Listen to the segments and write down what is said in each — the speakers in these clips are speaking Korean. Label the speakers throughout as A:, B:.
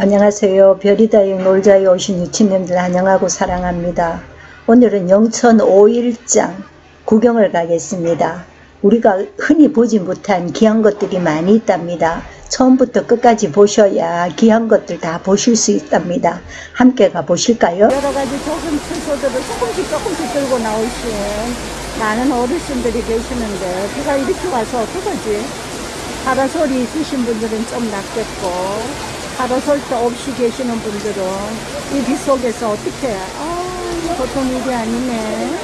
A: 안녕하세요. 별이다육 놀자에 오신 유치님들 환영하고 사랑합니다. 오늘은 영천 5일장 구경을 가겠습니다. 우리가 흔히 보지 못한 귀한 것들이 많이 있답니다. 처음부터 끝까지 보셔야 귀한 것들 다 보실 수 있답니다. 함께 가보실까요?
B: 여러 가지 조금 채소들을 조금씩 조금씩 들고 나오신 많은 어르신들이 계시는데 비가 이렇게 와서 어떡하지? 파라솔이 있으신 분들은 좀 낫겠고 파라솔도 없이 계시는 분들은 이 비 속에서 어떻게 아 보통 일이 아니네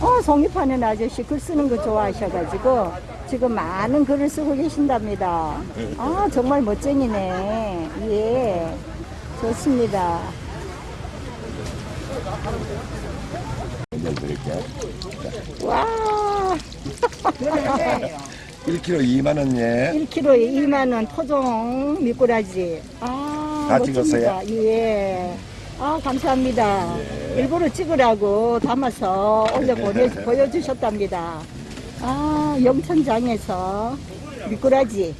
B: 어, 송이파는 아저씨 글 쓰는 거 좋아하셔가지고 지금 많은 글을 쓰고 계신답니다. 아, 정말 멋쟁이네. 예. 좋습니다. 와,
C: 1kg 2만 원 예.
B: 1kg에 2만원 토종 미꾸라지. 아,
C: 다
B: 멋집니다.
C: 찍었어요?
B: 예. 아, 감사합니다. 일부러 찍으라고 담아서 올려 보내, 보여주셨답니다. 아, 영천장에서 미꾸라지.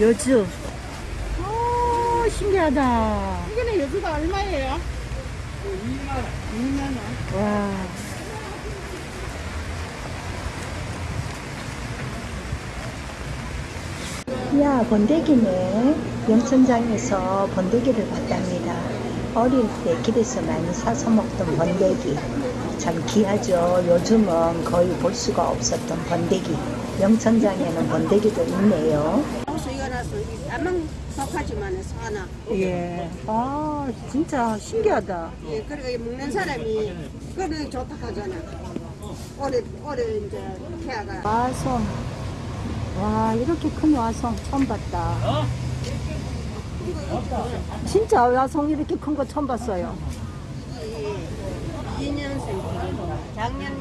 B: 여주. 아, 신기하다.
D: 이거는 여주가 얼마예요? 2만원. 2만원.
B: 와.
A: 야, 번데기네. 영천장에서 번데기를 봤답니다. 어릴 때 길에서 많이 사서 먹던 번데기. 참 귀하죠. 요즘은 거의 볼 수가 없었던 번데기. 영천장에는 번데기도 있네요.
D: 나서 안만 속하지만 사나.
B: 예. 아, 진짜 신기하다.
D: 예, 그리고 이 먹는 사람이 그거는 좋다 하잖아. 올해 올해 이제 태아가
B: 와송. 와, 이렇게 큰 와송 처음 봤다. 진짜 와송 이렇게 큰 거 처음 봤어요.
D: 2년생 작년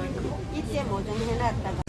D: 이때 모종 해놨다가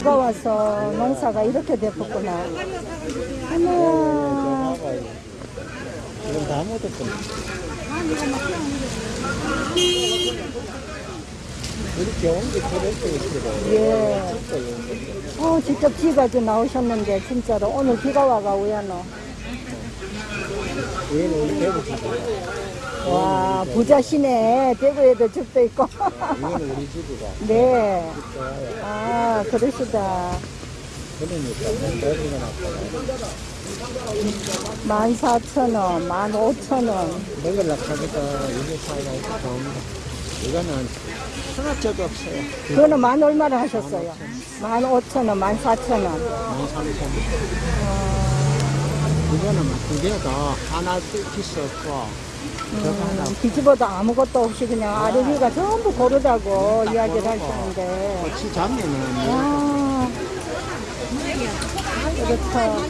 B: 비가 와서 농사가 이렇게 됐구나. 어머.
E: 지금 다 묻었구나. 이렇게 온게 저렇게 있거든.
B: 예. 어, 직접 비가지고 나오셨는데, 진짜로. 오늘 비가 와가
E: 대구 집
B: 부자시네. 대구에도 집도 있고.
E: 얘는 우리 집이가.
B: 네.
E: 아,
B: 그러시다.
E: 그러니까 문제가 났거든.
B: 14,000원, 15,000원.
E: 먹으려고 하니까 이게 사이가 이렇게 좋습니다. 이거는 하나짜도 없어요.
B: 그거는 만 얼마를 하셨어요? 15,000원, 14,000원.
E: 13,000원. 이거는 두 개도 하나 없고 저거 하나
B: 뒤집어도 아무것도 없이 그냥 아르비가 전부 고르다고 이야기를. 하시는데.
E: 같이 잡면은
B: 와. 그렇죠.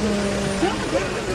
B: 음.